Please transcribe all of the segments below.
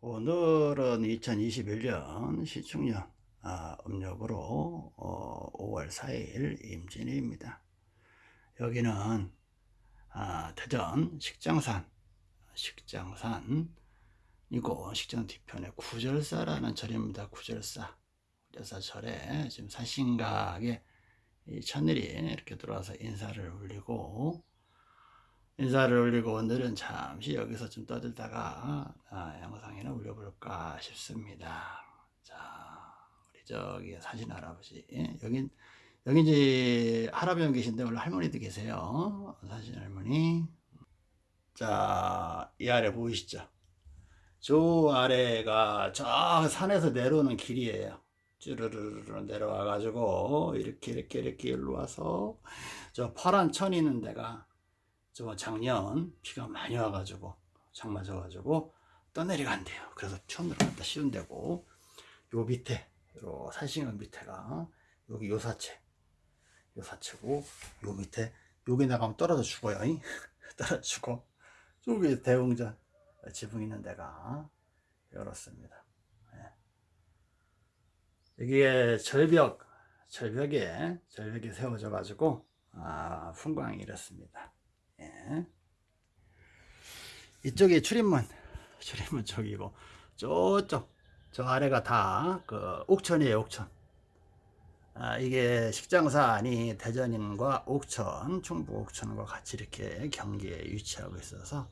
오늘은 2021년 시축년 아, 음력으로 어, 5월 4일 임진일입니다. 여기는 아, 대전 식장산 식장산이고 식장 뒤편에 구절사라는 절입니다. 구절사 구절사 절에 지금 사신각에 이 천일이 이렇게 들어와서 인사를 올리고 인사를 올리고 오늘은 잠시 여기서 좀 떠들다가 아, 영상이나 올려볼까 싶습니다. 자, 우리 저기 사진 할아버지 여긴 여기 이제 할아버지 형 계신데 원래 할머니도 계세요. 사진 할머니. 자, 이 아래 보이시죠? 저 아래가 저 산에서 내려오는 길이에요. 쭈르르르 내려와 가지고 이렇게 이렇게 이렇게 일로 와서 저 파란 천 있는 데가 저 작년 비가 많이 와가지고 장 맞아가지고 떠내려간대요. 그래서 천으로 갖다 씌운 데고 요 밑에 요 산신강 밑에가 여기 요사체 요사체고 요 밑에 여기 나가면 떨어져 죽어요. 떨어져 죽어. 저기 대웅전 지붕 있는 데가 열었습니다. 여기에 절벽 절벽에 절벽이 세워져 가지고 아, 풍광이 이렇습니다. 예. 이쪽이 출입문. 출입문 쪽이고 저쪽 저 아래가 다 그 옥천이에요 옥천. 아, 이게 식장산이 대전인과 옥천 충북 옥천과 같이 이렇게 경기에 위치하고 있어서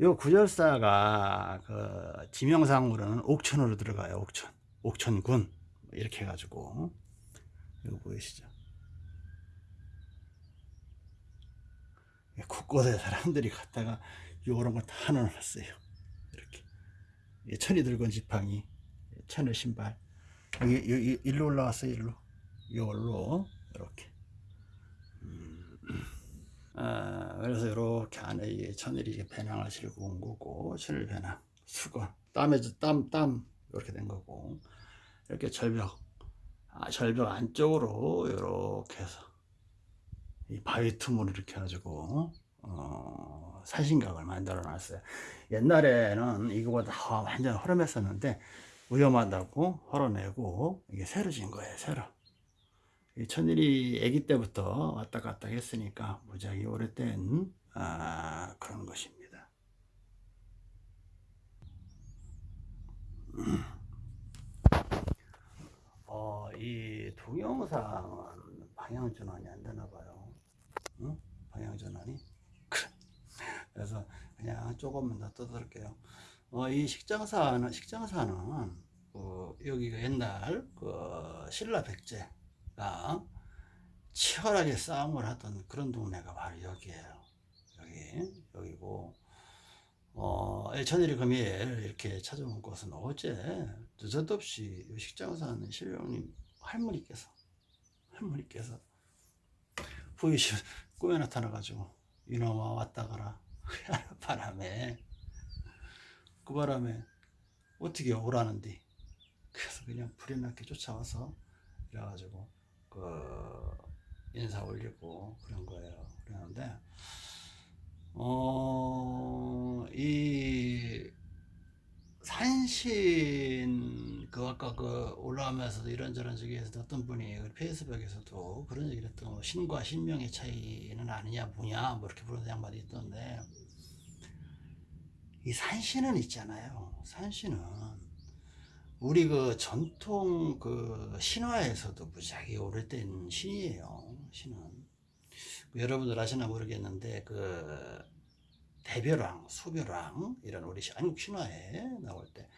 요 구절사가 그 지명상으로는 옥천으로 들어가요 옥천. 옥천군. 이렇게 해가지고 이거 보이시죠 곳곳에 사람들이 갔다가 요런 거 다 넣어놨어요. 이렇게. 천이 들건 지팡이 천의 신발. 여기, 여기 일로 올라왔어요 일로. 요걸로 이렇게. 음. 아, 그래서 이렇게 안에 천일이 배낭을 실고 온 거고 천일 배낭 수건 땀에 땀, 땀 이렇게 된 거고. 이렇게 절벽 아, 절벽 안쪽으로 이렇게 해서 이 바위 틈으로 이렇게 해가지고 어, 사신각을 만들어 놨어요. 옛날에는 이거보다 완전 허름했었는데 위험하다고 헐어내고 이게 새로 진 거예요 새로. 이 천일이 아기 때부터 왔다 갔다 했으니까 무지하게 오래된 아, 그런 것입니다. 어, 이 동영상은 방향 전환이 안 되나 봐요 응? 방향 전환이? 그래서 그냥 조금만 더 떠들게요. 어, 이 식장사는 식장사는 그 여기가 옛날 그 신라 백제가 치열하게 싸움을 하던 그런 동네가 바로 여기에요. 여기 여기고 어, 천일이 금일 이렇게 찾아온 곳은 어제 느닷없이 식장사는 신령님 할머니께서 할머니께서 보이시 꿈에 나타나가지고 이놈아 왔다 가라. 바람에. 그 바람에 어떻게 오라는데 그래서 그냥 불이 나게 쫓아와서 그래가지고 그 인사 올리고 그런 거예요. 그러는데 어이 산 아까 그 올라오면서도 이런저런 저기에서 어떤 분이 그 페이스북에서도 그런 얘기를 했던 거 신과 신명의 차이는 아니냐 뭐냐 뭐 이렇게 부르는 양반이 있던데 이 산신은 있잖아요. 산신은 우리 그 전통 그 신화에서도 무지하게 오래된 신이에요 신은. 여러분들 아시나 모르겠는데 그 대별왕, 수별왕 이런 우리 한국 신화에 나올 때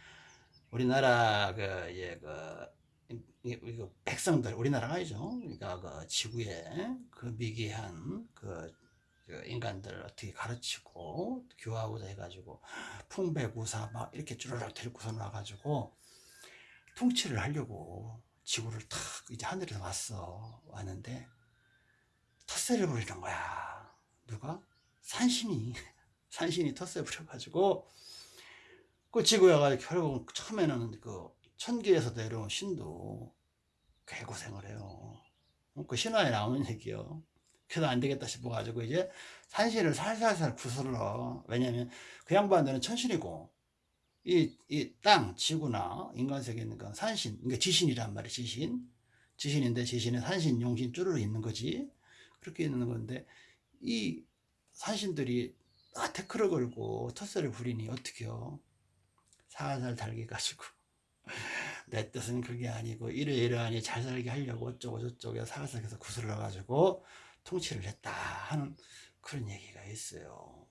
우리나라 그, 예, 그, 이 백성들 우리나라가 아니죠. 그러니까 그 지구에 그 미개한 그, 그 인간들 어떻게 가르치고 교화하고자 해가지고 풍배구사 막 이렇게 쭈르륵 데리고서 나가지고 통치를 하려고 지구를 탁 이제 하늘에서 왔어 왔는데 텃세를 부리는 거야. 누가? 산신이. 산신이 텃세 부려가지고 그 지구에 가지고 결국 처음에는 그 천계에서 내려온 신도 개고생을 해요. 그 신화에 나오는 얘기요. 그래도 안 되겠다 싶어가지고 이제 산신을 살살살 구슬러. 왜냐면 그 양반들은 천신이고 이, 이 땅, 지구나 인간 세계에 있는 건 산신, 그러니까 지신이란 말이야, 지신. 지신인데 지신은 산신, 용신 쭈르르 있는 거지. 그렇게 있는 건데, 이 산신들이 다 태클을 걸고 텃세를 부리니 어떡해요? 살살 달게 가지고. 내 뜻은 그게 아니고, 이러이러하니 잘 살게 하려고 어쩌고 저쩌고 해서 구슬러 가지고 통치를 했다 하는 그런 얘기가 있어요.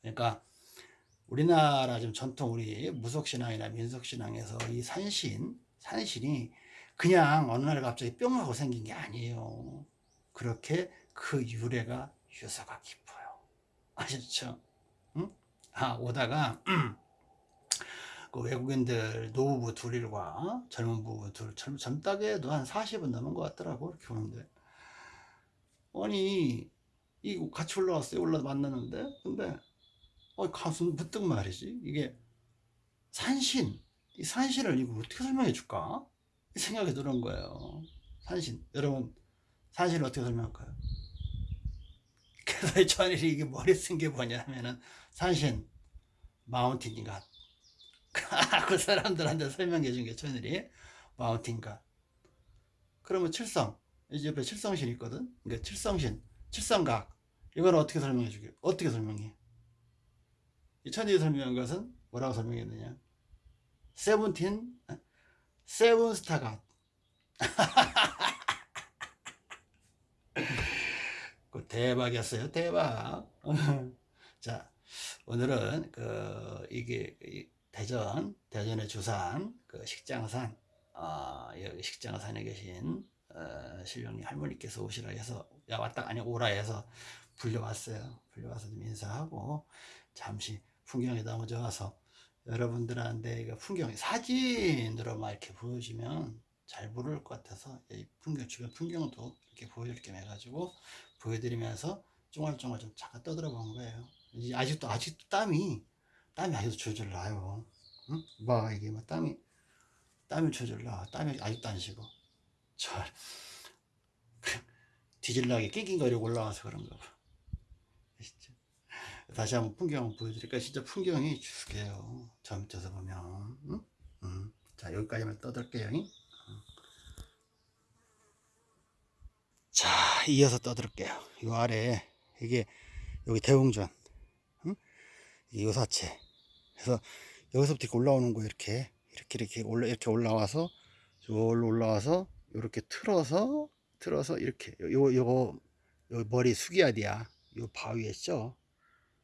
그러니까, 우리나라 좀 전통 우리 무속신앙이나 민속신앙에서 이 산신, 산신이 그냥 어느 날 갑자기 뿅 하고 생긴 게 아니에요. 그렇게 그 유래가 유서가 깊어요. 아셨죠? 응? 아, 오다가, 그 외국인들 노부부 둘일과 젊은 부부 둘, 젊, 젊다게 해도 한 40은 넘은 것 같더라고, 이렇게 보는데. 아니, 이 같이 올라왔어요. 올라 만났는데. 근데 어, 가슴 부뜩 말이지. 이게 산신, 이 산신을 이거 어떻게 설명해 줄까? 이 생각이 드는 거예요. 산신. 여러분, 산신을 어떻게 설명할까요? 그래서 천일이 이게 머리 쓴 게 뭐냐면은 산신, 마운틴 갓. 그 사람들한테 설명해 준 게 천일이 마운틴 갓. 그러면 칠성, 이 옆에 칠성신 있거든? 그러니까 칠성신, 칠성각. 이걸 어떻게 설명해 주게? 어떻게 설명해? 이 천지 설명한 것은 뭐라고 설명했느냐? 세븐틴, 세븐스타가. 그 대박이었어요, 대박. 자, 오늘은 그 이게 이 대전, 대전의 주산, 그 식장산, 어, 여기 식장산에 계신 어, 신령님 할머니께서 오시라 해서 야 왔다 아니 오라 해서 불려왔어요. 불려와서 좀 인사하고 잠시 풍경이 너무 좋아서 여러분들한테 이거 풍경 사진으로만 이렇게 보여주면 잘 모를 것 같아서 이 풍경 주변 풍경도 이렇게 보여줄 겸 해가지고 보여드리면서 쫑알쫑알 좀 잠깐 떠들어 본 거예요. 이제 아직도 아직도 땀이 땀이 아직도 줄줄 나요. 응? 뭐 이게 뭐 땀이 땀이 줄줄 나. 땀이 아직도 안 식어. 저 뒤질나게 낑낑거리고 올라와서 그런가 봐. 아시죠? 다시 한번 풍경 보여드릴까? 진짜 풍경이 죽게요. 저 밑에서 보면. 응? 응. 자, 여기까지만 떠들게요. 응? 자, 이어서 떠들게요. 이 아래, 이게, 여기 대웅전. 요사체. 그래서 여기서부터 이렇게 올라오는 거예요. 이렇게. 이렇게, 이렇게 올라, 이렇게 올라와서, 저로 올라와서, 이렇게 틀어서, 틀어서, 이렇게. 요, 요거, 요 머리 돼야. 요 바위에 있죠?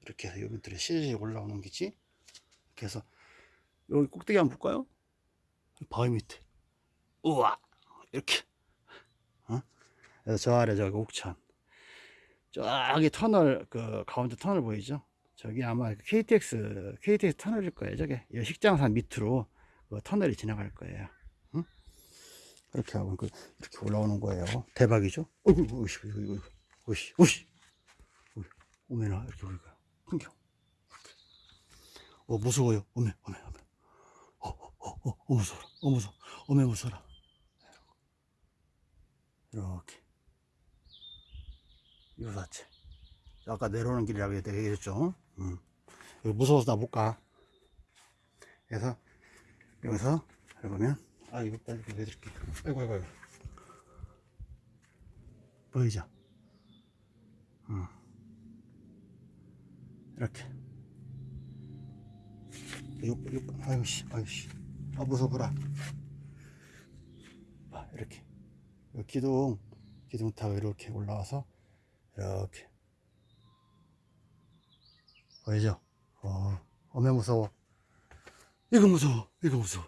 이렇게 해서 요 밑으로 실실 올라오는 거지. 이렇게 해서, 여기 꼭대기 한번 볼까요? 바위 밑에. 우와! 이렇게. 어? 그래서 저 아래 저기 옥천. 저기 터널, 그 가운데 터널 보이죠? 저기 아마 KTX, KTX 터널일 거예요. 저게 이 식장산 밑으로 그 터널이 지나갈 거예요. 응? 이렇게 하고 그 이렇게 올라오는 거예요. 대박이죠? 어이구, 오씨, 오씨, 오씨, 오씨, 오메나 이렇게 보니까 풍경. 어 무서워요. 오메, 오메, 오메. 어, 어, 어, 어, 어 무서워, 어 무서워, 오메 무서워라. 이렇게. 요사체. 아까 내려오는 길이라고 얘기했죠. 음. 무서워서 나 못 가. 그래서 여기서 여기 보면 아 이거 빨리 보여드릴게요. 아이고 아이고 아이고. 보이죠? 음. 이렇게. 요, 요, 아이고 씨, 아이고 씨. 아 무서워라. 봐 이렇게. 요 기둥 기둥 타고 이렇게 올라와서 이렇게 보이죠? 어, 어메 무서워. 이거 무서워. 이거 무서워.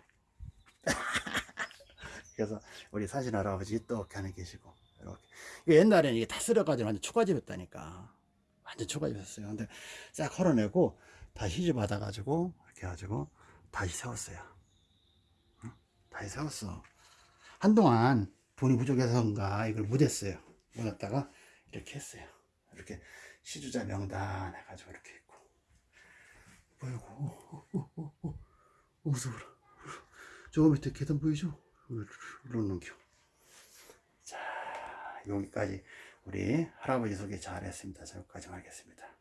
그래서 우리 사진 할아버지 또 하나 계시고 이렇게. 옛날에는 이게 다 쓸어가지고 완전 초가집이었다니까. 완전 초가집이었어요. 근데 싹 헐어내고 다시 시집 받아가지고 이렇게 해가지고 다시 세웠어요. 응? 다시 세웠어. 한동안 돈이 부족해서인가 이걸 묻었어요. 묻었다가 이렇게 했어요. 이렇게 시주자 명단 해가지고 이렇게. 아이고, 무서워라. 저 밑에 계단 보이죠? 이러는 겨. 자, 여기까지 우리 할아버지 소개 잘 했습니다. 자, 여기까지 하겠습니다.